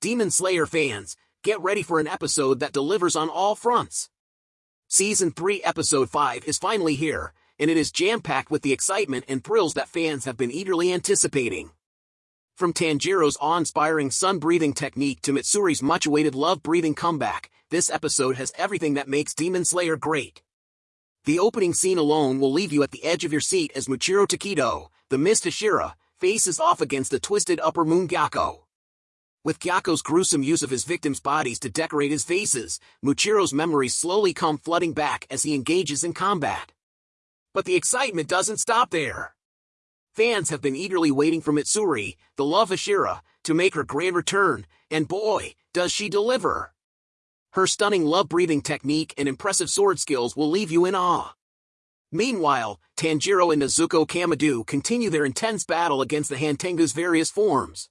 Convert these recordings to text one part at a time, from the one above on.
Demon Slayer fans, get ready for an episode that delivers on all fronts. Season 3 Episode 5 is finally here, and it is jam-packed with the excitement and thrills that fans have been eagerly anticipating. From Tanjiro's awe-inspiring sun-breathing technique to Mitsuri's much-awaited love-breathing comeback, this episode has everything that makes Demon Slayer great. The opening scene alone will leave you at the edge of your seat as Muichiro Tokito, the Mist Hashira, faces off against the twisted upper moon Gyokko. With Gyokko's gruesome use of his victims' bodies to decorate his faces, Muichiro's memories slowly come flooding back as he engages in combat. But the excitement doesn't stop there. Fans have been eagerly waiting for Mitsuri, the love Hashira, to make her grand return, and boy, does she deliver! Her stunning love-breathing technique and impressive sword skills will leave you in awe. Meanwhile, Tanjiro and Nezuko Kamado continue their intense battle against the Hantengu's various forms.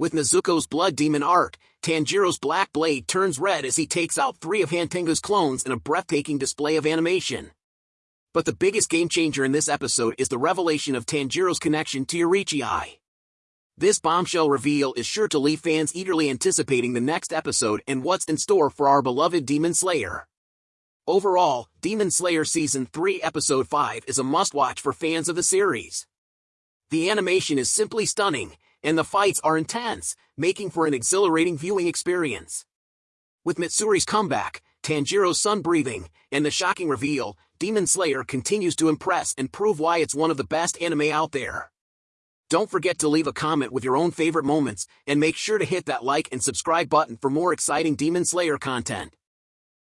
With Nezuko's blood demon art, Tanjiro's black blade turns red as he takes out three of Hantengu's clones in a breathtaking display of animation. But the biggest game changer in this episode is the revelation of Tanjiro's connection to Yoriichi. This bombshell reveal is sure to leave fans eagerly anticipating the next episode and what's in store for our beloved Demon Slayer. Overall, Demon Slayer Season 3 Episode 5 is a must-watch for fans of the series. The animation is simply stunning, and the fights are intense, making for an exhilarating viewing experience. With Mitsuri's comeback, Tanjiro's sun breathing, and the shocking reveal, Demon Slayer continues to impress and prove why it's one of the best anime out there. Don't forget to leave a comment with your own favorite moments, and make sure to hit that like and subscribe button for more exciting Demon Slayer content.